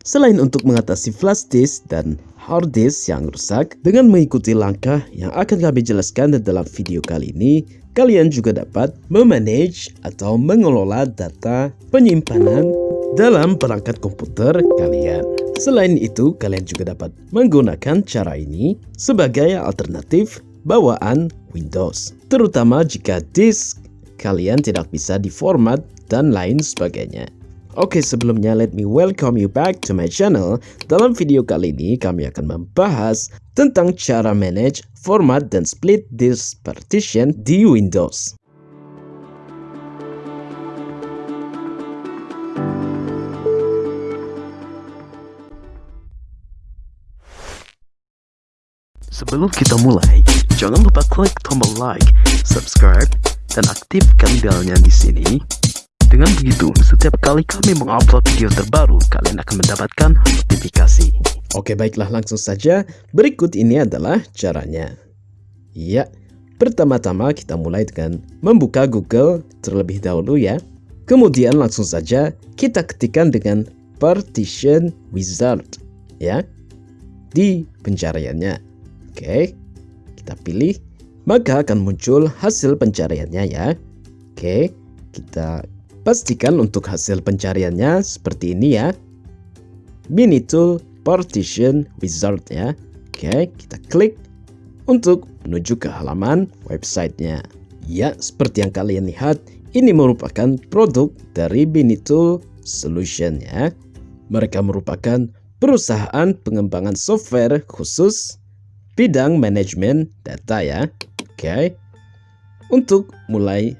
Selain untuk mengatasi flash disk dan hard disk yang rusak, dengan mengikuti langkah yang akan kami jelaskan dalam video kali ini, kalian juga dapat memanage atau mengelola data penyimpanan dalam perangkat komputer kalian. Selain itu, kalian juga dapat menggunakan cara ini sebagai alternatif bawaan Windows, terutama jika disk kalian tidak bisa diformat dan lain sebagainya. Oke sebelumnya let me welcome you back to my channel. Dalam video kali ini kami akan membahas tentang cara manage, format, dan split disk partition di Windows. Sebelum kita mulai, jangan lupa klik tombol like, subscribe, dan aktifkan belnya di sini dengan begitu, setiap kali kami mengupload video terbaru, kalian akan mendapatkan notifikasi. Oke baiklah langsung saja, berikut ini adalah caranya. Ya, pertama-tama kita mulai dengan membuka Google terlebih dahulu ya. Kemudian langsung saja kita ketikkan dengan partition wizard ya di pencariannya. Oke, kita pilih, maka akan muncul hasil pencariannya ya. Oke, kita Pastikan untuk hasil pencariannya seperti ini ya. Mini tool partition wizard ya. Oke, kita klik untuk menuju ke halaman websitenya. Ya, seperti yang kalian lihat, ini merupakan produk dari Tool Solution ya. Mereka merupakan perusahaan pengembangan software khusus bidang manajemen data ya. Oke. Untuk mulai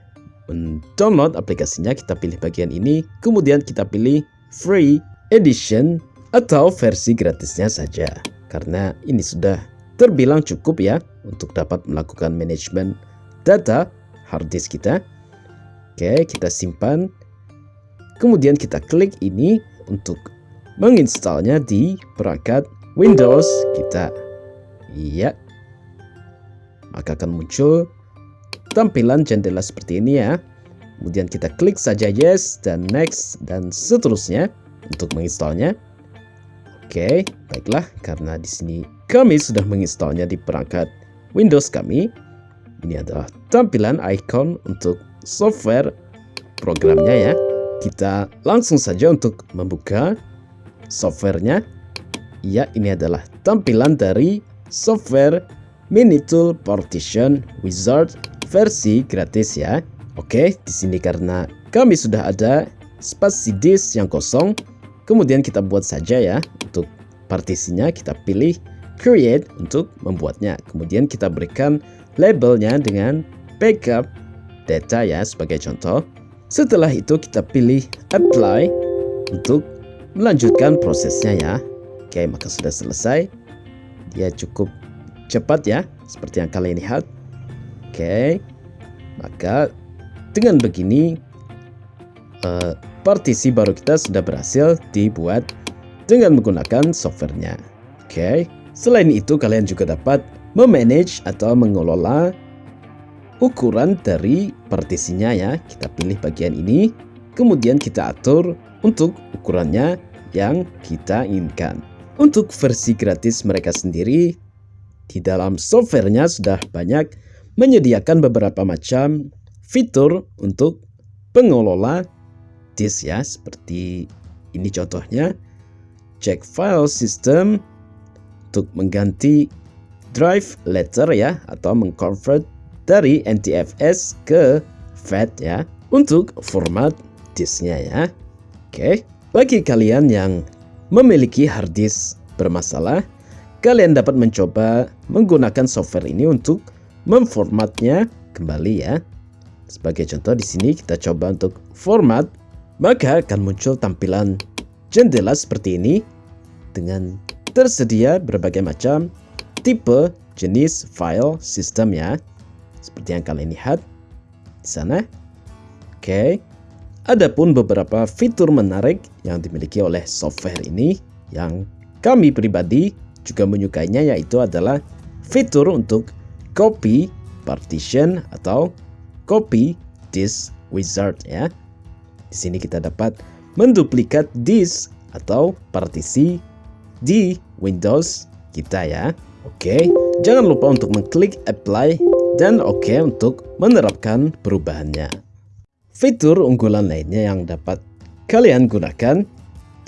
mendownload aplikasinya kita pilih bagian ini. Kemudian kita pilih free edition atau versi gratisnya saja. Karena ini sudah terbilang cukup ya untuk dapat melakukan manajemen data hard disk kita. Oke kita simpan. Kemudian kita klik ini untuk menginstalnya di perangkat Windows kita. Iya. Maka akan muncul tampilan jendela seperti ini ya. Kemudian kita klik saja yes dan next dan seterusnya untuk menginstalnya. Oke, baiklah karena di sini kami sudah menginstalnya di perangkat Windows kami. Ini adalah tampilan icon untuk software programnya ya. Kita langsung saja untuk membuka softwarenya. Ya, ini adalah tampilan dari software Minitool Partition Wizard versi gratis ya. Oke, di sini karena kami sudah ada spasi disk yang kosong, kemudian kita buat saja ya untuk partisinya kita pilih create untuk membuatnya. Kemudian kita berikan labelnya dengan backup data ya sebagai contoh. Setelah itu kita pilih apply untuk melanjutkan prosesnya ya. Oke, maka sudah selesai. Dia cukup cepat ya, seperti yang kalian lihat. Oke, maka dengan begini uh, partisi baru kita sudah berhasil dibuat dengan menggunakan softwarenya. Oke, selain itu kalian juga dapat memanage atau mengelola ukuran dari partisinya ya. Kita pilih bagian ini, kemudian kita atur untuk ukurannya yang kita inginkan. Untuk versi gratis mereka sendiri, di dalam softwarenya sudah banyak menyediakan beberapa macam fitur untuk pengelola disk ya seperti ini contohnya check file system untuk mengganti drive letter ya atau mengconvert dari NTFS ke FAT ya untuk format disknya ya oke bagi kalian yang memiliki hard disk bermasalah kalian dapat mencoba menggunakan software ini untuk memformatnya kembali ya. Sebagai contoh di sini kita coba untuk format, maka akan muncul tampilan jendela seperti ini dengan tersedia berbagai macam tipe jenis file sistem ya. Seperti yang kalian lihat di sana. Oke. Adapun beberapa fitur menarik yang dimiliki oleh software ini yang kami pribadi juga menyukainya yaitu adalah fitur untuk copy partition atau copy disk wizard ya. Di sini kita dapat menduplikat disk atau partisi di Windows kita ya. Oke, jangan lupa untuk mengklik apply dan oke untuk menerapkan perubahannya. Fitur unggulan lainnya yang dapat kalian gunakan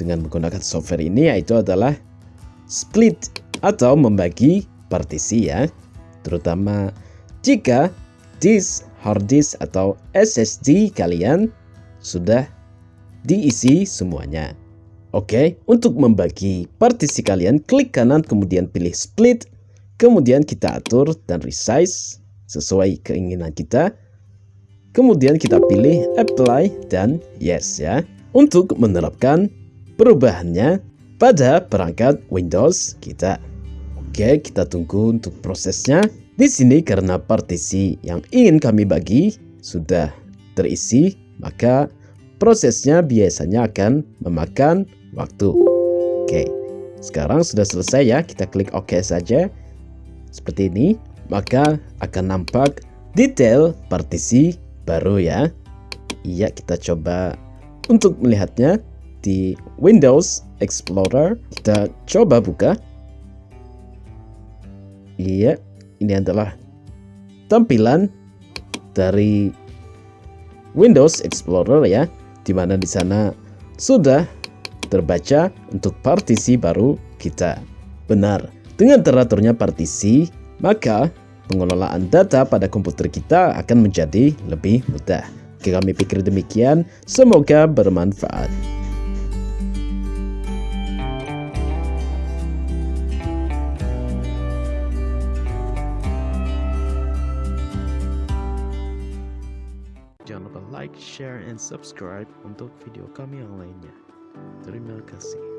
dengan menggunakan software ini yaitu adalah split atau membagi partisi ya. Terutama jika disk, hard disk atau SSD kalian sudah diisi semuanya. Oke, untuk membagi partisi kalian, klik kanan kemudian pilih split, kemudian kita atur dan resize sesuai keinginan kita. Kemudian kita pilih apply dan yes ya. Untuk menerapkan perubahannya pada perangkat Windows kita. Oke, kita tunggu untuk prosesnya. Di sini karena partisi yang ingin kami bagi sudah terisi, maka prosesnya biasanya akan memakan waktu. Oke, sekarang sudah selesai ya. Kita klik OK saja. Seperti ini, maka akan nampak detail partisi baru ya. Iya, kita coba untuk melihatnya di Windows Explorer. Kita coba buka. Iya, ini adalah tampilan dari Windows Explorer ya, di mana di sana sudah terbaca untuk partisi baru kita. Benar, dengan teraturnya partisi, maka pengelolaan data pada komputer kita akan menjadi lebih mudah. Kami pikir demikian, semoga bermanfaat. Like, share, and subscribe untuk video kami yang lainnya. Terima kasih.